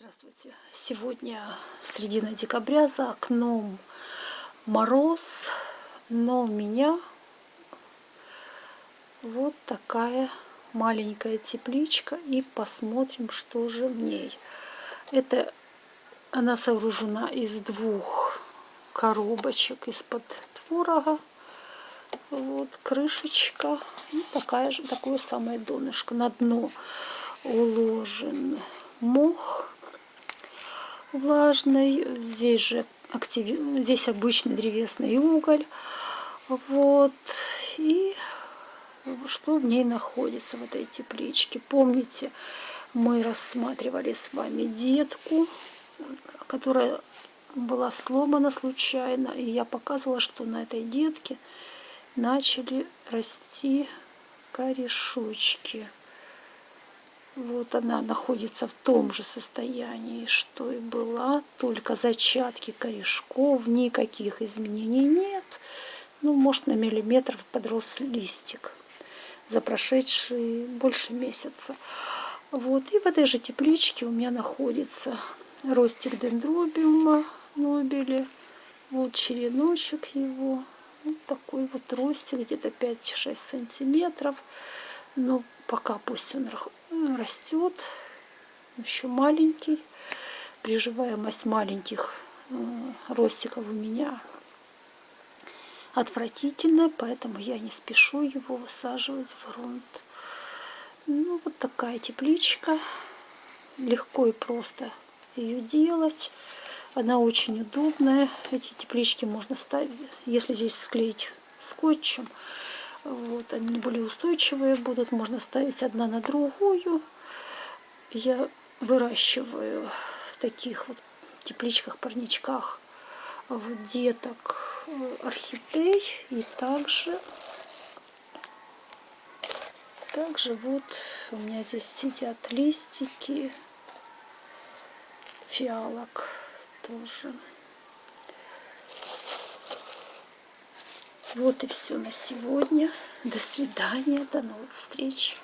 Здравствуйте! Сегодня середина декабря, за окном мороз, но у меня вот такая маленькая тепличка и посмотрим, что же в ней. Это она сооружена из двух коробочек из-под творога. Вот крышечка и такая же, такое самое донышко. На дно уложен мох влажный. Здесь же актив... здесь обычный древесный уголь. Вот. И что в ней находится, в этой тепличке. Помните, мы рассматривали с вами детку, которая была сломана случайно. И я показывала, что на этой детке начали расти корешочки. Вот она находится в том же состоянии, что и была, только зачатки корешков, никаких изменений нет. Ну, может, на миллиметр подрос листик за прошедшие больше месяца. Вот, и в этой же тепличке у меня находится ростик дендробиума нобели. Вот череночек его. Вот такой вот ростик, где-то 5-6 сантиметров. Но пока пусть он растет, еще маленький. Приживаемость маленьких э, ростиков у меня отвратительная, поэтому я не спешу его высаживать в грунт. Ну, вот такая тепличка. Легко и просто ее делать. Она очень удобная. Эти теплички можно ставить, если здесь склеить скотчем, вот, они более устойчивые будут, можно ставить одна на другую. Я выращиваю в таких вот тепличках, парничках вот деток э, орхидей и также также вот у меня здесь сидят листики фиалок тоже Вот и все на сегодня. До свидания, до новых встреч.